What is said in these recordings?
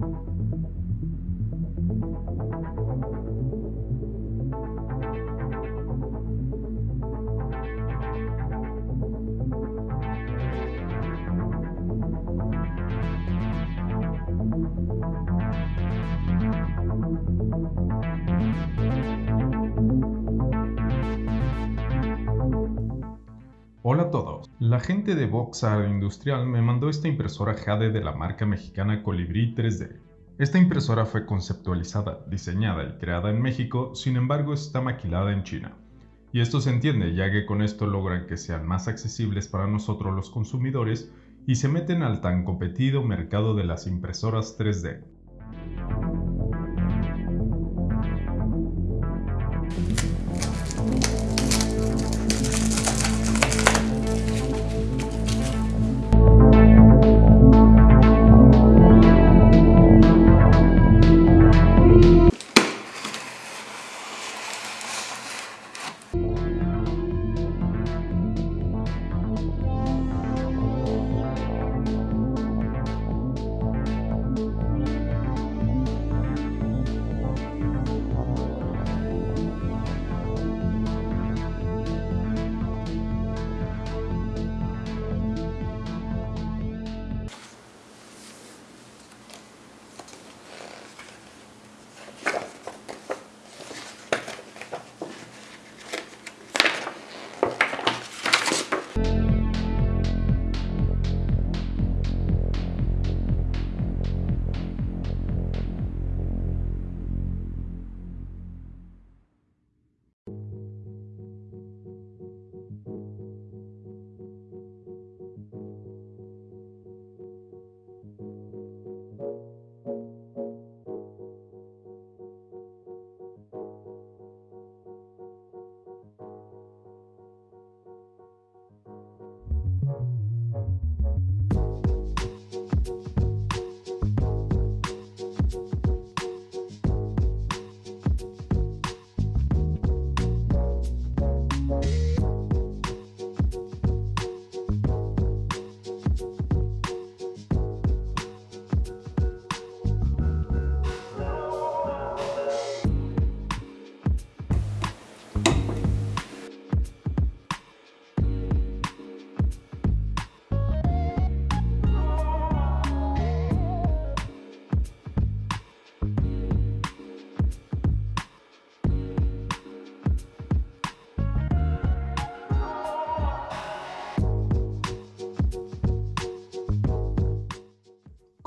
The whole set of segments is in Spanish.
thank you Hola a todos, la gente de Voxar Industrial me mandó esta impresora Jade de la marca mexicana Colibri 3D. Esta impresora fue conceptualizada, diseñada y creada en México, sin embargo está maquilada en China. Y esto se entiende ya que con esto logran que sean más accesibles para nosotros los consumidores y se meten al tan competido mercado de las impresoras 3D.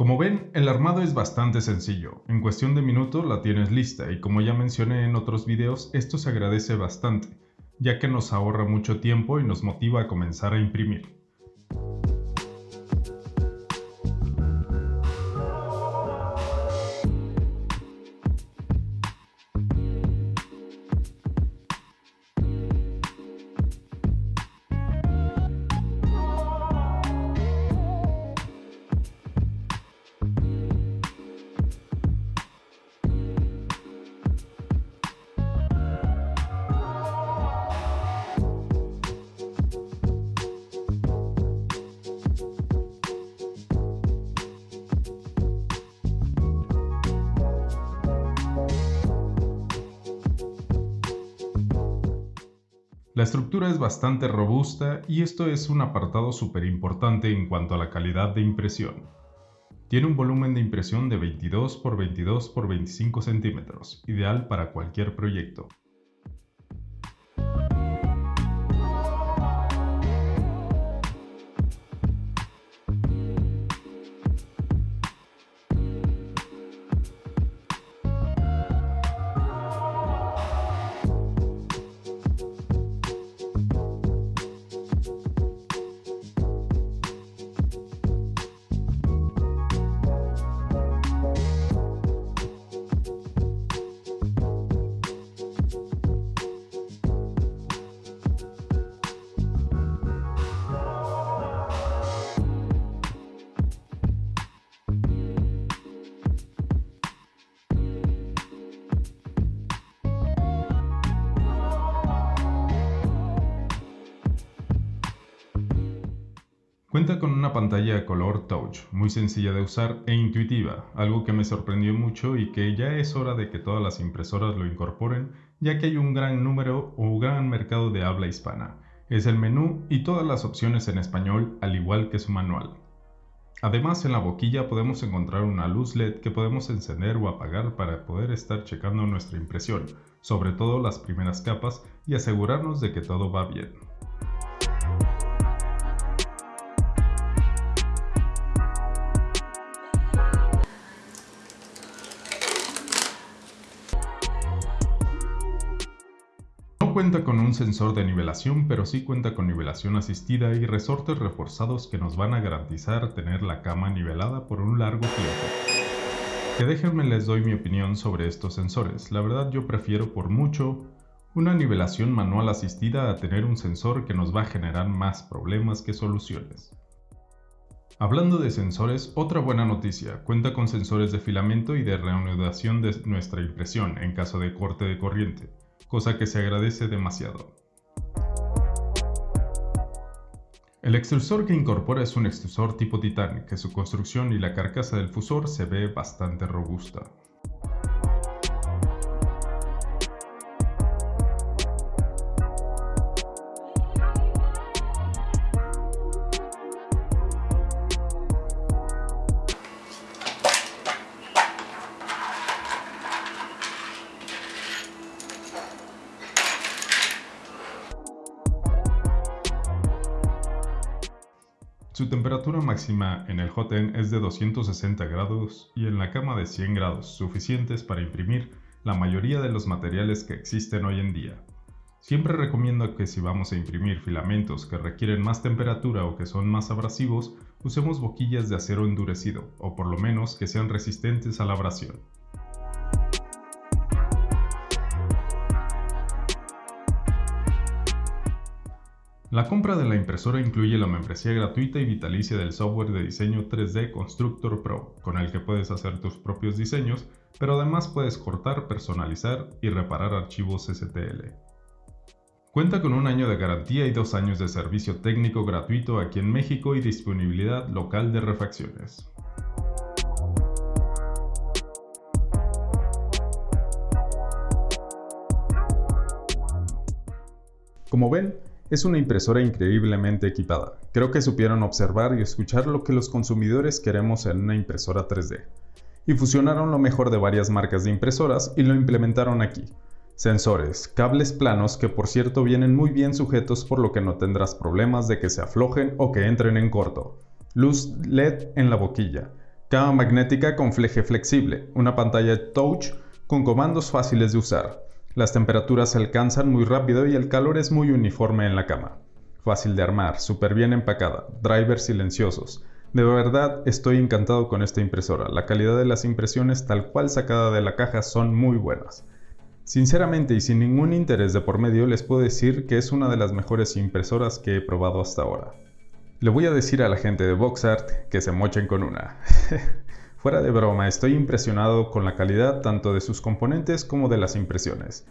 Como ven, el armado es bastante sencillo. En cuestión de minutos la tienes lista y como ya mencioné en otros videos, esto se agradece bastante, ya que nos ahorra mucho tiempo y nos motiva a comenzar a imprimir. La estructura es bastante robusta y esto es un apartado súper importante en cuanto a la calidad de impresión. Tiene un volumen de impresión de 22 x 22 x 25 centímetros, ideal para cualquier proyecto. Cuenta con una pantalla color touch, muy sencilla de usar e intuitiva, algo que me sorprendió mucho y que ya es hora de que todas las impresoras lo incorporen, ya que hay un gran número o gran mercado de habla hispana. Es el menú y todas las opciones en español, al igual que su manual. Además, en la boquilla podemos encontrar una luz LED que podemos encender o apagar para poder estar checando nuestra impresión, sobre todo las primeras capas, y asegurarnos de que todo va bien. Cuenta con un sensor de nivelación, pero sí cuenta con nivelación asistida y resortes reforzados que nos van a garantizar tener la cama nivelada por un largo tiempo. Que déjenme les doy mi opinión sobre estos sensores. La verdad yo prefiero por mucho una nivelación manual asistida a tener un sensor que nos va a generar más problemas que soluciones. Hablando de sensores, otra buena noticia, cuenta con sensores de filamento y de reanudación de nuestra impresión en caso de corte de corriente cosa que se agradece demasiado. El extrusor que incorpora es un extrusor tipo titán, que su construcción y la carcasa del fusor se ve bastante robusta. Su temperatura máxima en el hot end es de 260 grados y en la cama de 100 grados, suficientes para imprimir la mayoría de los materiales que existen hoy en día. Siempre recomiendo que si vamos a imprimir filamentos que requieren más temperatura o que son más abrasivos, usemos boquillas de acero endurecido, o por lo menos que sean resistentes a la abrasión. La compra de la impresora incluye la membresía gratuita y vitalicia del software de diseño 3D Constructor Pro, con el que puedes hacer tus propios diseños, pero además puedes cortar, personalizar y reparar archivos STL. Cuenta con un año de garantía y dos años de servicio técnico gratuito aquí en México y disponibilidad local de refacciones. Como ven, es una impresora increíblemente equipada. Creo que supieron observar y escuchar lo que los consumidores queremos en una impresora 3D. Y fusionaron lo mejor de varias marcas de impresoras y lo implementaron aquí. Sensores, cables planos que por cierto vienen muy bien sujetos por lo que no tendrás problemas de que se aflojen o que entren en corto. Luz LED en la boquilla. Cama magnética con fleje flexible. Una pantalla touch con comandos fáciles de usar. Las temperaturas se alcanzan muy rápido y el calor es muy uniforme en la cama. Fácil de armar, súper bien empacada, drivers silenciosos. De verdad estoy encantado con esta impresora, la calidad de las impresiones tal cual sacada de la caja son muy buenas. Sinceramente y sin ningún interés de por medio les puedo decir que es una de las mejores impresoras que he probado hasta ahora. Le voy a decir a la gente de VoxArt que se mochen con una. Fuera de broma, estoy impresionado con la calidad tanto de sus componentes como de las impresiones.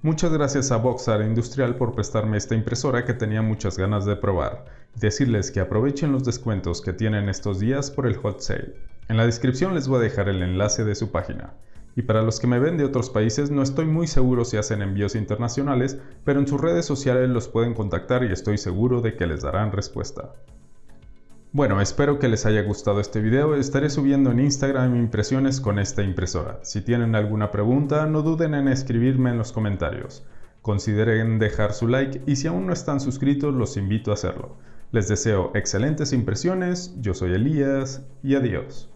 Muchas gracias a Boxar Industrial por prestarme esta impresora que tenía muchas ganas de probar. Decirles que aprovechen los descuentos que tienen estos días por el hot sale. En la descripción les voy a dejar el enlace de su página. Y para los que me ven de otros países no estoy muy seguro si hacen envíos internacionales, pero en sus redes sociales los pueden contactar y estoy seguro de que les darán respuesta. Bueno, espero que les haya gustado este video. Estaré subiendo en Instagram impresiones con esta impresora. Si tienen alguna pregunta, no duden en escribirme en los comentarios. Consideren dejar su like y si aún no están suscritos, los invito a hacerlo. Les deseo excelentes impresiones, yo soy Elías y adiós.